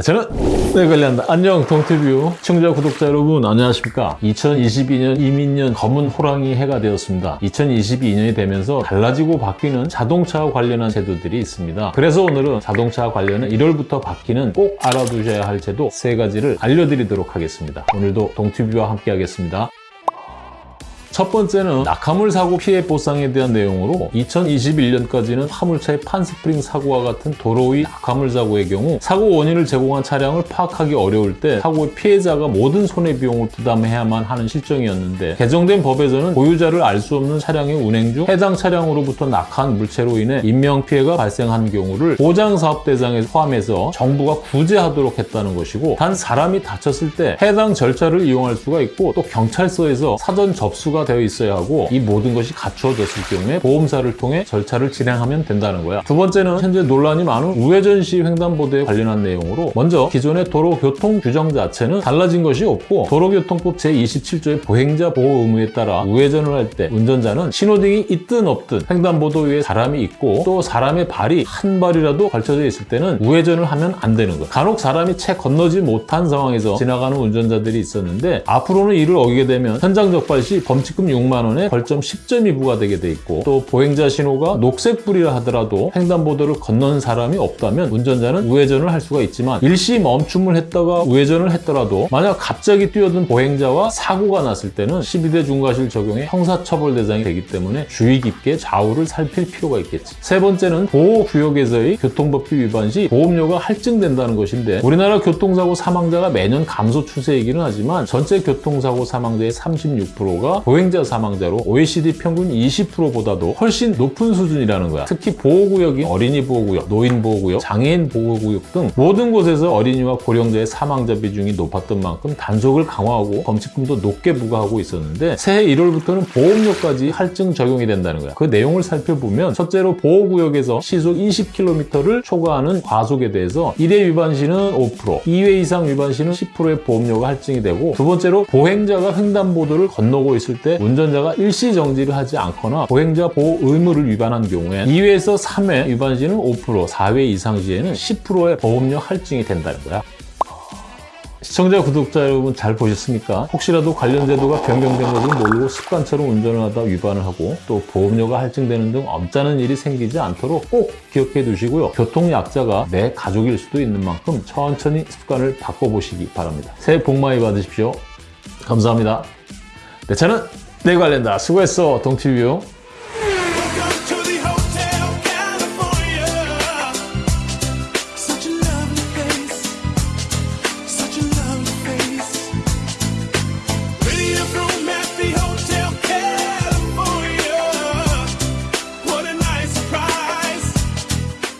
저는 네 관련다 안녕 동티뷰 시청자 구독자 여러분 안녕하십니까? 2022년 이민년 검은 호랑이 해가 되었습니다. 2022년이 되면서 달라지고 바뀌는 자동차와 관련한 제도들이 있습니다. 그래서 오늘은 자동차와 관련한 1월부터 바뀌는 꼭 알아두셔야 할 제도 세 가지를 알려드리도록 하겠습니다. 오늘도 동티뷰와 함께 하겠습니다 첫 번째는 낙하물 사고 피해 보상에 대한 내용으로 2021년까지는 화물차의 판스프링 사고와 같은 도로 위 낙하물 사고의 경우 사고 원인을 제공한 차량을 파악하기 어려울 때 사고의 피해자가 모든 손해비용을 부담해야만 하는 실정이었는데 개정된 법에서는 보유자를 알 수 없는 차량의 운행 중 해당 차량으로부터 낙하한 물체로 인해 인명피해가 발생한 경우를 보장사업 대상에 포함해서 정부가 구제하도록 했다는 것이고 단 사람이 다쳤을 때 해당 절차를 이용할 수가 있고 또 경찰서에서 사전 접수가 되어 있어야 하고 이 모든 것이 갖추어졌을 경우에 보험사를 통해 절차를 진행하면 된다는 거야. 두 번째는 현재 논란이 많은 우회전 시 횡단보도에 관련한 내용으로 먼저 기존의 도로교통 규정 자체는 달라진 것이 없고 도로교통법 제27조의 보행자 보호 의무에 따라 우회전을 할 때 운전자는 신호등이 있든 없든 횡단보도 위에 사람이 있고 또 사람의 발이 한 발이라도 걸쳐져 있을 때는 우회전을 하면 안 되는 거야. 간혹 사람이 채 건너지 못한 상황에서 지나가는 운전자들이 있었는데 앞으로는 이를 어기게 되면 현장 적발 시 범칙 금 6만 원에 벌점 10점이 부과되게 돼 있고 또 보행자 신호가 녹색불이라 하더라도 횡단보도를 건넌 사람이 없다면 운전자는 우회전을 할 수가 있지만 일시 멈춤을 했다가 우회전을 했더라도 만약 갑자기 뛰어든 보행자와 사고가 났을 때는 12대 중과실 적용에 형사처벌 대상이 되기 때문에 주의 깊게 좌우를 살필 필요가 있겠지. 세 번째는 보호구역에서의 교통법규 위반 시 보험료가 할증된다는 것인데 우리나라 교통사고 사망자가 매년 감소 추세이기는 하지만 전체 교통사고 사망자의 36%가 보행 자 사망자로 OECD 평균 20%보다도 훨씬 높은 수준이라는 거야. 특히 보호구역이 어린이 보호구역, 노인 보호구역, 장애인 보호구역 등 모든 곳에서 어린이와 고령자의 사망자 비중이 높았던 만큼 단속을 강화하고 범칙금도 높게 부과하고 있었는데 새해 1월부터는 보험료까지 할증 적용이 된다는 거야. 그 내용을 살펴보면 첫째로 보호구역에서 시속 20km를 초과하는 과속에 대해서 1회 위반 시는 5%, 2회 이상 위반 시는 10%의 보험료가 할증이 되고 두 번째로 보행자가 횡단보도를 건너고 있을 때 운전자가 일시 정지를 하지 않거나 보행자 보호 의무를 위반한 경우에 2회에서 3회 위반 시는 5%, 4회 이상 시에는 10%의 보험료 할증이 된다는 거야. 시청자, 구독자 여러분 잘 보셨습니까? 혹시라도 관련 제도가 변경된 것을 모르고 습관처럼 운전을 하다 위반을 하고 또 보험료가 할증되는 등 엄짜는 일이 생기지 않도록 꼭 기억해 두시고요. 교통약자가 내 가족일 수도 있는 만큼 천천히 습관을 바꿔보시기 바랍니다. 새해 복 많이 받으십시오. 감사합니다. 내 차는 내 관련다. 수고했어, 동티뷰.